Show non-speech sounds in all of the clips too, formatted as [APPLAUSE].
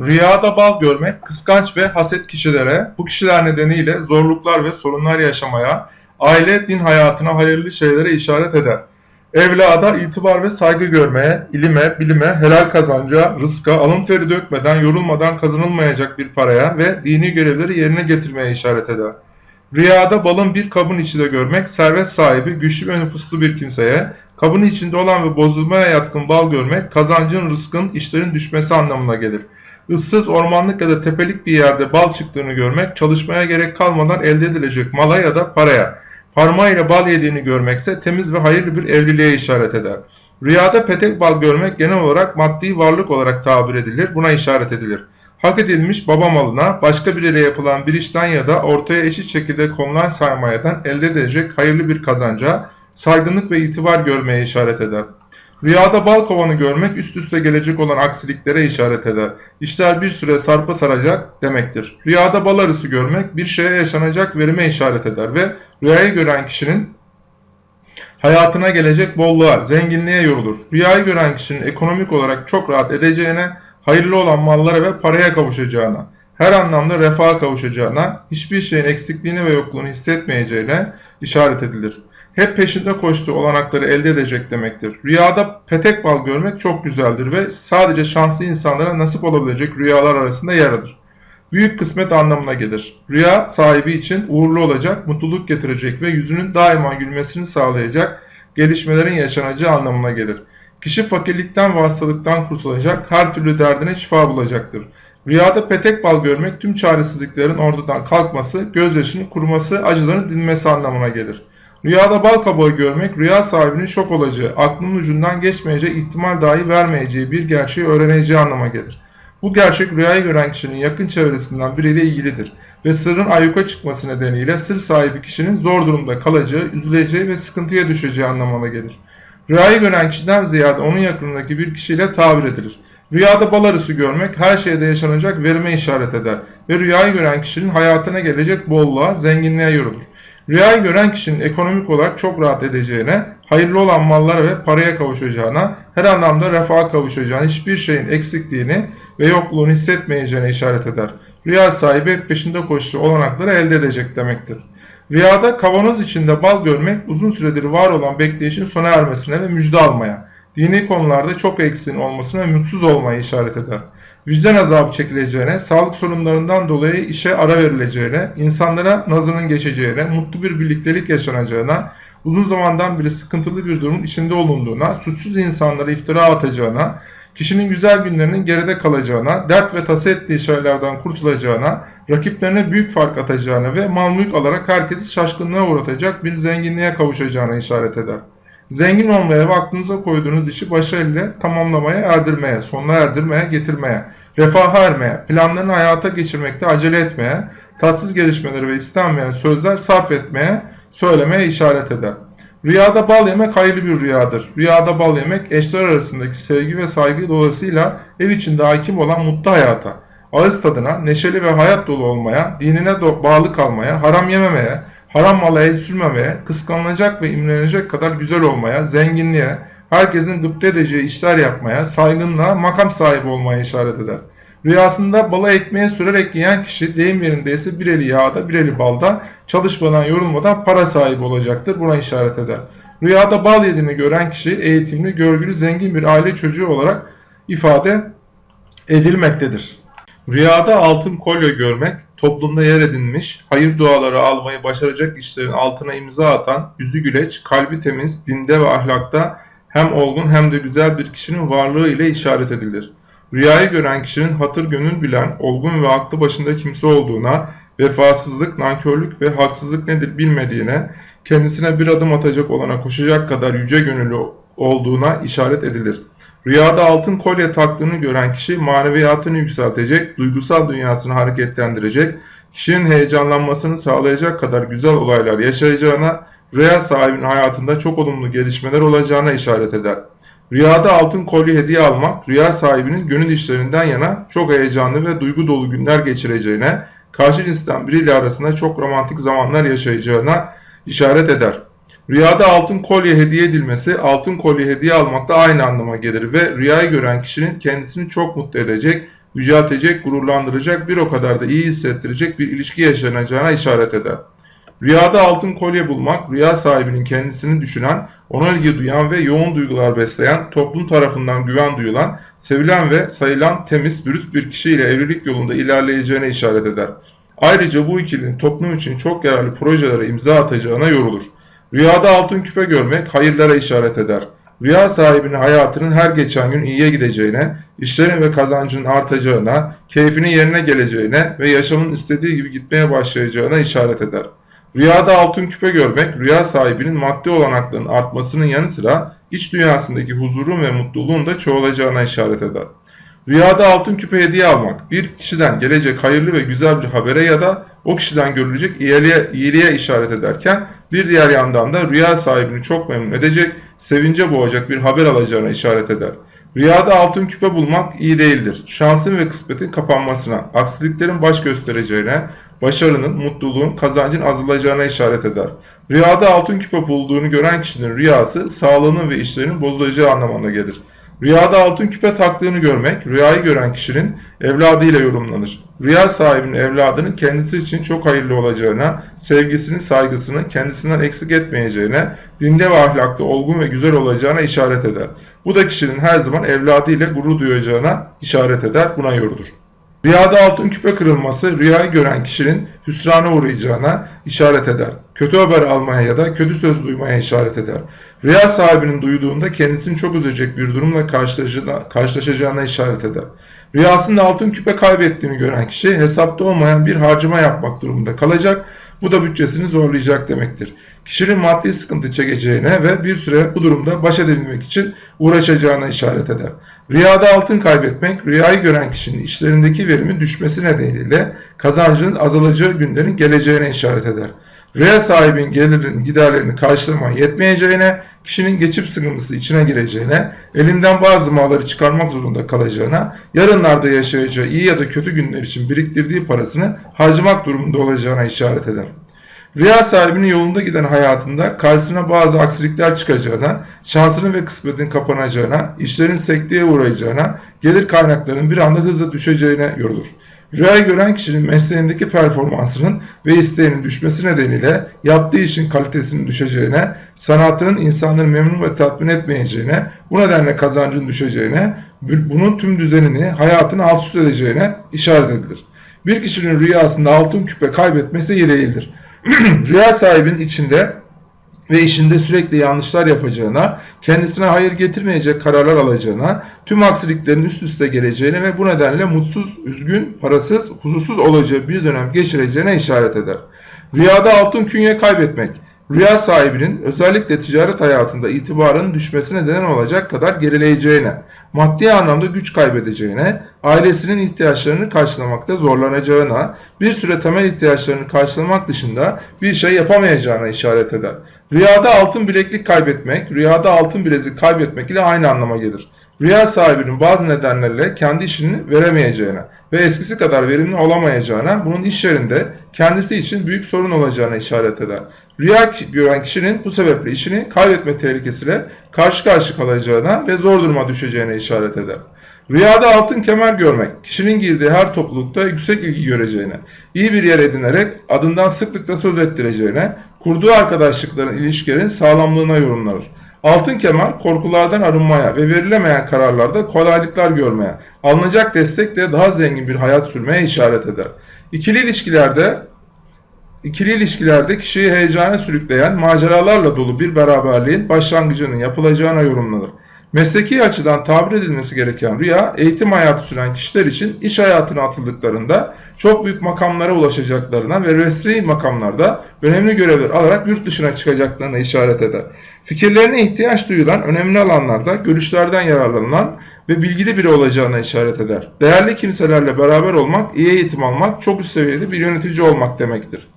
Rüyada bal görmek kıskanç ve haset kişilere bu kişiler nedeniyle zorluklar ve sorunlar yaşamaya, aile, din hayatına hayırlı şeylere işaret eder. Evlada itibar ve saygı görmeye, ilime, bilime, helal kazanca, rızka, alın teri dökmeden, yorulmadan kazanılmayacak bir paraya ve dini görevleri yerine getirmeye işaret eder. Rüyada balın bir kabın içinde görmek, servet sahibi, güçlü ve nüfuslu bir kimseye, kabın içinde olan ve bozulmaya yatkın bal görmek, kazancın, rızkın, işlerin düşmesi anlamına gelir. Issız ormanlık ya da tepelik bir yerde bal çıktığını görmek, çalışmaya gerek kalmadan elde edilecek mala ya da paraya, parmağıyla bal yediğini görmekse temiz ve hayırlı bir evliliğe işaret eder. Rüyada petek bal görmek genel olarak maddi varlık olarak tabir edilir, buna işaret edilir hak edilmiş baba malına, başka biriyle yapılan bir işten ya da ortaya eşit şekilde konulan sermayeden elde edilecek hayırlı bir kazanca, saygınlık ve itibar görmeye işaret eder. Rüyada bal kovanı görmek üst üste gelecek olan aksiliklere işaret eder. İşler bir süre sarpa saracak demektir. Rüyada bal arısı görmek bir şeye yaşanacak verime işaret eder ve rüyayı gören kişinin hayatına gelecek bolluğa, zenginliğe yorulur. Rüyayı gören kişinin ekonomik olarak çok rahat edeceğine, hayırlı olan mallara ve paraya kavuşacağına, her anlamda refaha kavuşacağına, hiçbir şeyin eksikliğini ve yokluğunu hissetmeyeceğine işaret edilir. Hep peşinde koştuğu olanakları elde edecek demektir. Rüyada petek bal görmek çok güzeldir ve sadece şanslı insanlara nasip olabilecek rüyalar arasında yer alır. Büyük kısmet anlamına gelir. Rüya sahibi için uğurlu olacak, mutluluk getirecek ve yüzünün daima gülmesini sağlayacak gelişmelerin yaşanacağı anlamına gelir. Kişi fakirlikten ve hastalıktan kurtulacak, her türlü derdine şifa bulacaktır. Rüyada petek bal görmek tüm çaresizliklerin ortadan kalkması, gözyaşının kuruması, acıların dinmesi anlamına gelir. Rüyada bal kabağı görmek, rüya sahibinin şok olacağı, aklının ucundan geçmeyeceği ihtimal dahi vermeyeceği bir gerçeği öğreneceği anlama gelir. Bu gerçek rüyayı gören kişinin yakın çevresinden biriyle ilgilidir ve sırrın ayyuka çıkması nedeniyle sır sahibi kişinin zor durumda kalacağı, üzüleceği ve sıkıntıya düşeceği anlamına gelir. Rüyayı gören kişiden ziyade onun yakınındaki bir kişiyle tabir edilir. Rüyada bal arısı görmek her şeyde yaşanacak verime işaret eder ve rüyayı gören kişinin hayatına gelecek bolluğa, zenginliğe yorulur. Rüyayı gören kişinin ekonomik olarak çok rahat edeceğine, hayırlı olan mallara ve paraya kavuşacağına, her anlamda refaha kavuşacağına, hiçbir şeyin eksikliğini ve yokluğunu hissetmeyeceğine işaret eder. Rüya sahibi peşinde koştuğu olanakları elde edecek demektir. Rüyada kavanoz içinde bal görmek uzun süredir var olan bekleyişin sona ermesine ve müjde almaya, dini konularda çok eksiğin olmasına ve mutsuz olmaya işaret eder. Vicdan azabı çekileceğine, sağlık sorunlarından dolayı işe ara verileceğine, insanlara nazının geçeceğine, mutlu bir birliktelik yaşanacağına, uzun zamandan beri sıkıntılı bir durumun içinde olunduğuna, suçsuz insanlara iftira atacağına, kişinin güzel günlerinin geride kalacağına, dert ve tasa ettiği şeylerden kurtulacağına, rakiplerine büyük fark atacağına ve mal mülk alarak herkesi şaşkınlığa uğratacak bir zenginliğe kavuşacağına işaret eder. Zengin olmaya ve aklınıza koyduğunuz işi başarıyla tamamlamaya, erdirmeye, sonuna erdirmeye, getirmeye, refaha ermeye, planlarını hayata geçirmekte acele etmeye, tatsız gelişmeleri ve istenmeyen sözler sarf etmeye, söylemeye işaret eder. Rüyada bal yemek hayırlı bir rüyadır. Rüyada bal yemek eşler arasındaki sevgi ve saygı dolayısıyla ev içinde hakim olan mutlu hayata, ağız tadına, neşeli ve hayat dolu olmaya, dinine bağlı kalmaya, haram yememeye, haram mala el sürmemeye, kıskanılacak ve imrenecek kadar güzel olmaya, zenginliğe, herkesin gıpta edeceği işler yapmaya, saygınlığa, makam sahibi olmaya işaret eder. Rüyasında bala ekmeğe sürerek yiyen kişi deyim yerindeyse bir eli yağda bir eli balda çalışmadan yorulmadan para sahibi olacaktır. Buna işaret eder. Rüyada bal yediğini gören kişi eğitimli, görgülü, zengin bir aile çocuğu olarak ifade edilmektedir. Rüyada altın kolye görmek, toplumda yer edinmiş, hayır duaları almayı başaracak işlerin altına imza atan, yüzü güleç, kalbi temiz, dinde ve ahlakta hem olgun hem de güzel bir kişinin varlığı ile işaret edilir. Rüyayı gören kişinin hatır gönül bilen, olgun ve aklı başında kimse olduğuna, vefasızlık, nankörlük ve haksızlık nedir bilmediğine, kendisine bir adım atacak olana koşacak kadar yüce gönüllü olduğuna işaret edilir. Rüyada altın kolye taktığını gören kişi maneviyatını yükseltecek, duygusal dünyasını hareketlendirecek, kişinin heyecanlanmasını sağlayacak kadar güzel olaylar yaşayacağına, rüya sahibinin hayatında çok olumlu gelişmeler olacağına işaret eder. Rüyada altın kolye hediye almak, rüya sahibinin gönül işlerinden yana çok heyecanlı ve duygu dolu günler geçireceğine, karşı cinsten biriyle arasında çok romantik zamanlar yaşayacağına işaret eder. Rüyada altın kolye hediye edilmesi, altın kolye hediye almakla aynı anlama gelir ve rüyayı gören kişinin kendisini çok mutlu edecek, yüceltecek, gururlandıracak, bir o kadar da iyi hissettirecek bir ilişki yaşanacağına işaret eder. Rüyada altın kolye bulmak, rüya sahibinin kendisini düşünen, ona ilgi duyan ve yoğun duygular besleyen, toplum tarafından güven duyulan, sevilen ve sayılan temiz, dürüst bir kişiyle evlilik yolunda ilerleyeceğine işaret eder. Ayrıca bu ikilinin toplum için çok yararlı projelere imza atacağına yorulur. Rüyada altın küpe görmek hayırlara işaret eder. Rüya sahibinin hayatının her geçen gün iyiye gideceğine, işlerin ve kazancının artacağına, keyfinin yerine geleceğine ve yaşamın istediği gibi gitmeye başlayacağına işaret eder. Rüyada altın küpe görmek, rüya sahibinin maddi olanaklarının artmasının yanı sıra iç dünyasındaki huzurun ve mutluluğun da çoğalacağına işaret eder. Rüyada altın küpe hediye almak, bir kişiden gelecek hayırlı ve güzel bir habere ya da o kişiden görülecek iyiliğe, iyiliğe işaret ederken bir diğer yandan da rüya sahibini çok memnun edecek, sevince boğacak bir haber alacağına işaret eder. Rüyada altın küpe bulmak iyi değildir. Şansın ve kısmetin kapanmasına, aksiliklerin baş göstereceğine, başarının, mutluluğun, kazancın azalacağına işaret eder. Rüyada altın küpe bulduğunu gören kişinin rüyası sağlığının ve işlerinin bozulacağı anlamına gelir. Rüyada altın küpe taktığını görmek, rüyayı gören kişinin evladıyla yorumlanır. Rüya sahibinin evladının kendisi için çok hayırlı olacağına, sevgisini, saygısını kendisinden eksik etmeyeceğine, dinde ve ahlakta olgun ve güzel olacağına işaret eder. Bu da kişinin her zaman evladıyla gurur duyacağına işaret eder, buna yorulur. Rüyada altın küpe kırılması rüyayı gören kişinin hüsrana uğrayacağına işaret eder. Kötü haber almaya ya da kötü söz duymaya işaret eder. Rüya sahibinin duyduğunda kendisini çok üzecek bir durumla karşılaşacağına işaret eder. Rüyasında altın küpe kaybettiğini gören kişi hesapta olmayan bir harcama yapmak durumunda kalacak. Bu da bütçesini zorlayacak demektir. Kişinin maddi sıkıntı çekeceğine ve bir süre bu durumda baş edebilmek için uğraşacağına işaret eder. Rüyada altın kaybetmek, rüyayı gören kişinin işlerindeki verimin düşmesi nedeniyle kazancının azalacağı günlerin geleceğine işaret eder. Rüya sahibinin gelirinin giderlerini karşılamaya yetmeyeceğine, kişinin geçip sıkıntısı içine gireceğine, elinden bazı malları çıkarmak zorunda kalacağına, yarınlarda yaşayacağı iyi ya da kötü günler için biriktirdiği parasını harcamak durumunda olacağına işaret eder. Rüya sahibinin yolunda giden hayatında karşısına bazı aksilikler çıkacağına, şansının ve kısmetin kapanacağına, işlerin sekteye uğrayacağına, gelir kaynaklarının bir anda hızla düşeceğine yorulur. Rüya gören kişinin mesleğindeki performansının ve isteğinin düşmesi nedeniyle yaptığı işin kalitesinin düşeceğine, sanatının insanları memnun ve tatmin etmeyeceğine, bu nedenle kazancın düşeceğine, bunun tüm düzenini, hayatını alt üst edeceğine işaret edilir. Bir kişinin rüyasında altın küpe kaybetmesi iyi. [CLEARS THROAT] Rüya sahibinin içinde ve işinde sürekli yanlışlar yapacağına, kendisine hayır getirmeyecek kararlar alacağına, tüm aksiliklerin üst üste geleceğine ve bu nedenle mutsuz, üzgün, parasız, huzursuz olacağı bir dönem geçireceğine işaret eder. Rüyada altın künye kaybetmek, rüya sahibinin özellikle ticaret hayatında itibarının düşmesine neden olacak kadar gerileyeceğine, maddi anlamda güç kaybedeceğine, ailesinin ihtiyaçlarını karşılamakta zorlanacağına, bir süre temel ihtiyaçlarını karşılamak dışında bir şey yapamayacağına işaret eder. Rüyada altın bileklik kaybetmek, rüyada altın bilezik kaybetmek ile aynı anlama gelir. Rüya sahibinin bazı nedenlerle kendi işini veremeyeceğine ve eskisi kadar verimli olamayacağına, bunun iş yerinde kendisi için büyük sorun olacağına işaret eder. Rüya gören kişinin bu sebeple işini kaybetme tehlikesiyle karşı karşı kalacağına ve zor duruma düşeceğine işaret eder. Rüyada altın kemer görmek, kişinin girdiği her toplulukta yüksek ilgi göreceğine, iyi bir yer edinerek adından sıklıkla söz ettireceğine, kurduğu arkadaşlıkların ilişkilerin sağlamlığına yorumlanır. Altın kemer korkulardan arınmaya ve verilemeyen kararlarda kolaylıklar görmeye, alınacak destekle daha zengin bir hayat sürmeye işaret eder. İkili ilişkilerde İkili ilişkilerde kişiyi heyecana sürükleyen maceralarla dolu bir beraberliğin başlangıcının yapılacağına yorumlanır. Mesleki açıdan tabir edilmesi gereken rüya, eğitim hayatı süren kişiler için iş hayatına atıldıklarında çok büyük makamlara ulaşacaklarına ve resmi makamlarda önemli görevler alarak yurt dışına çıkacaklarına işaret eder. Fikirlerine ihtiyaç duyulan önemli alanlarda görüşlerden yararlanılan ve bilgili biri olacağına işaret eder. Değerli kimselerle beraber olmak, iyi eğitim almak, çok üst seviyede bir yönetici olmak demektir.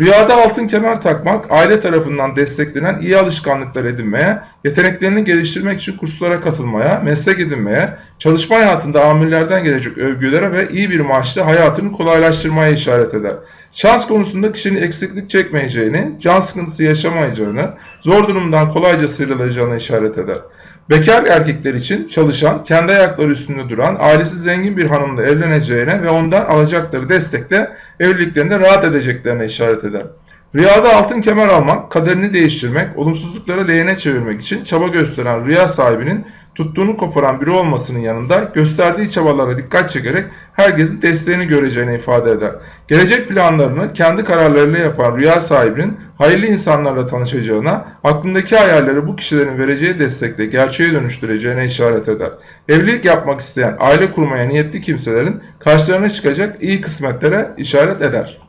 Rüyada altın kemer takmak, aile tarafından desteklenen iyi alışkanlıklar edinmeye, yeteneklerini geliştirmek için kurslara katılmaya, meslek edinmeye, çalışma hayatında amirlerden gelecek övgülere ve iyi bir maaşla hayatını kolaylaştırmaya işaret eder. Şans konusunda kişinin eksiklik çekmeyeceğini, can sıkıntısı yaşamayacağını, zor durumdan kolayca sıyrılacağını işaret eder. Bekar erkekler için çalışan, kendi ayakları üstünde duran, ailesi zengin bir hanımla evleneceğine ve ondan alacakları destekle evliliklerinde rahat edeceklerine işaret eder. Rüyada altın kemer almak, kaderini değiştirmek, olumsuzlukları lehine çevirmek için çaba gösteren rüya sahibinin tuttuğunu koparan biri olmasının yanında gösterdiği çabalara dikkat çekerek herkesin desteğini göreceğini ifade eder. Gelecek planlarını kendi kararlarıyla yapan rüya sahibinin hayırlı insanlarla tanışacağına, aklındaki hayalleri bu kişilerin vereceği destekle gerçeğe dönüştüreceğine işaret eder. Evlilik yapmak isteyen, aile kurmaya niyetli kimselerin karşılarına çıkacak iyi kısmetlere işaret eder.